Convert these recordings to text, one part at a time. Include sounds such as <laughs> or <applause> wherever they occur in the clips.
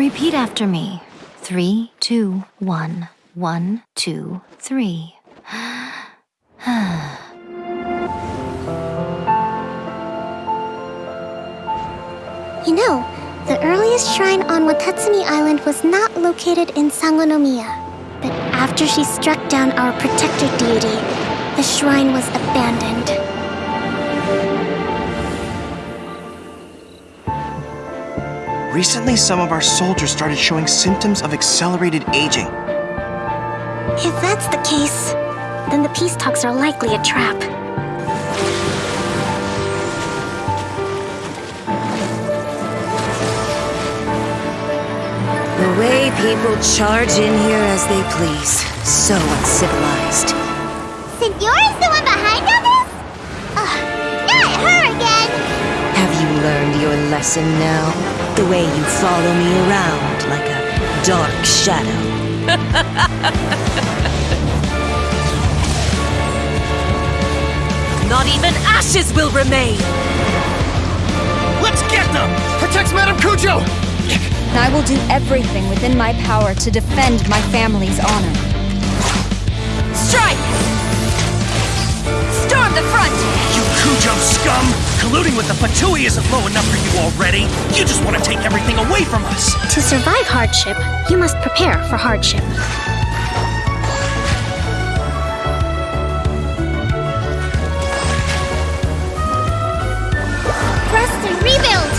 Repeat after me. Three, two, one. One, two, three. <sighs> You know, the earliest shrine on Watatsumi Island was not located in Sangonomiya. But after she struck down our protector deity, the shrine was abandoned. Recently, some of our soldiers started showing symptoms of accelerated aging. If that's the case, then the peace talks are likely a trap. The way people charge in here as they please. So uncivilized. Signora's the one behind all this? Learned your lesson now? The way you follow me around like a dark shadow. <laughs> Not even ashes will remain! Let's get them! Protect Madame Kujo! I will do everything within my power to defend my family's honor. Strike! Storm the front! You Kujo scum! Colluding with the Fatui isn't low enough for you already! You just want to take everything away from us! To survive hardship, you must prepare for hardship. Rest and rebuild!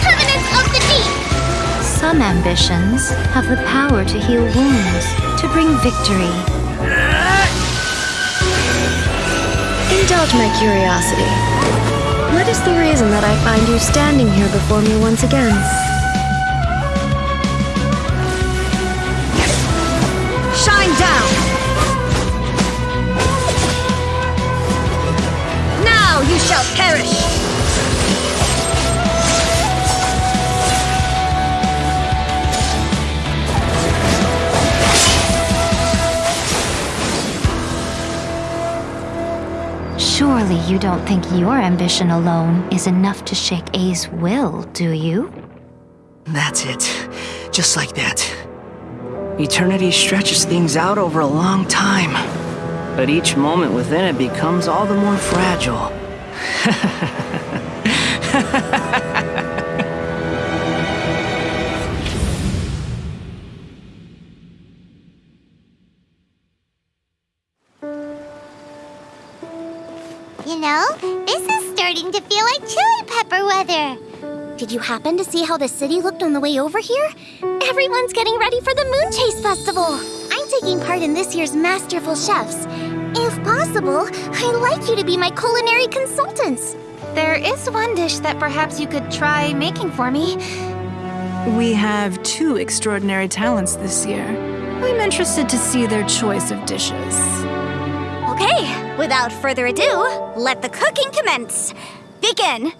Covenant of the Deep! Some ambitions have the power to heal wounds, to bring victory. Indulge my curiosity. What is the reason that I find you standing here before me once again? Shine down! Now you shall perish! Surely you don't think your ambition alone is enough to shake Ei's will, do you? That's it. Just like that. Eternity stretches things out over a long time. But each moment within it becomes all the more fragile. <laughs> You know, this is starting to feel like chili pepper weather. Did you happen to see how the city looked on the way over here? Everyone's getting ready for the Moon Chase Festival. I'm taking part in this year's Masterful Chefs. If possible, I'd like you to be my culinary consultants. There is one dish that perhaps you could try making for me. We have two extraordinary talents this year. I'm interested to see their choice of dishes. Okay, without further ado, let the cooking commence. Begin.